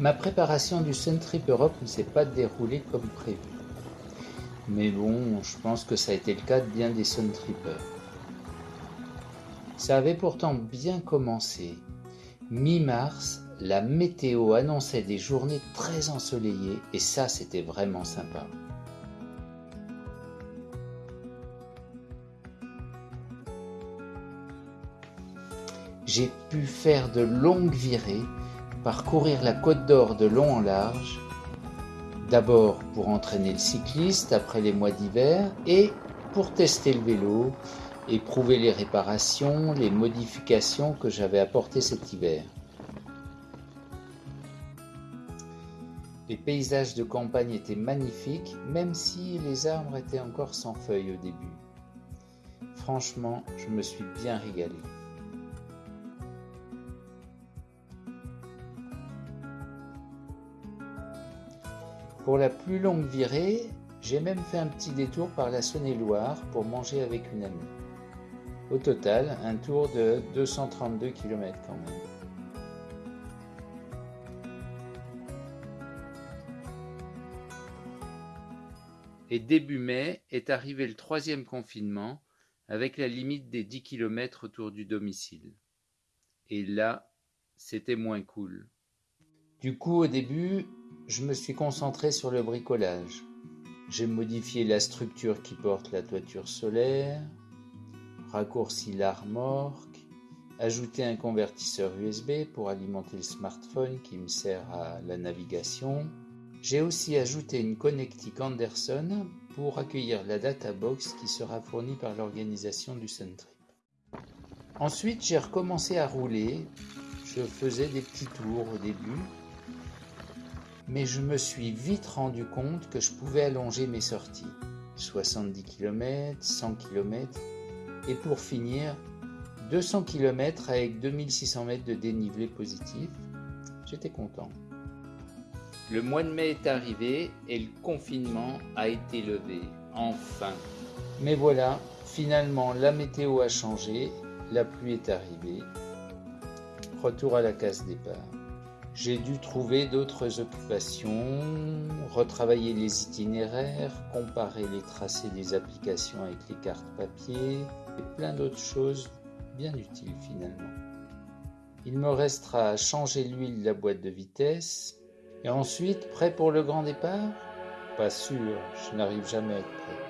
Ma préparation du Sun Trip Europe ne s'est pas déroulée comme prévu. Mais bon, je pense que ça a été le cas de bien des Sun Trippers. Ça avait pourtant bien commencé. Mi-mars, la météo annonçait des journées très ensoleillées et ça c'était vraiment sympa. J'ai pu faire de longues virées, parcourir la côte d'Or de long en large, d'abord pour entraîner le cycliste après les mois d'hiver et pour tester le vélo, et prouver les réparations, les modifications que j'avais apportées cet hiver. Les paysages de campagne étaient magnifiques, même si les arbres étaient encore sans feuilles au début. Franchement, je me suis bien régalé. Pour la plus longue virée, j'ai même fait un petit détour par la Saône-et-Loire pour manger avec une amie. Au total, un tour de 232 km quand même. Et début mai est arrivé le troisième confinement avec la limite des 10 km autour du domicile. Et là, c'était moins cool. Du coup, au début, je me suis concentré sur le bricolage. J'ai modifié la structure qui porte la toiture solaire, raccourci l'armorque, ajouter un convertisseur USB pour alimenter le smartphone qui me sert à la navigation. J'ai aussi ajouté une connectique Anderson pour accueillir la databox qui sera fournie par l'organisation du Suntrip. Ensuite, j'ai recommencé à rouler. Je faisais des petits tours au début, mais je me suis vite rendu compte que je pouvais allonger mes sorties. 70 km, 100 km, et pour finir, 200 km avec 2600 mètres de dénivelé positif. J'étais content. Le mois de mai est arrivé et le confinement a été levé. Enfin. Mais voilà, finalement la météo a changé, la pluie est arrivée. Retour à la case départ. J'ai dû trouver d'autres occupations, retravailler les itinéraires, comparer les tracés des applications avec les cartes papier et plein d'autres choses bien utiles finalement. Il me restera à changer l'huile de la boîte de vitesse et ensuite prêt pour le grand départ? Pas sûr, je n'arrive jamais à être prêt.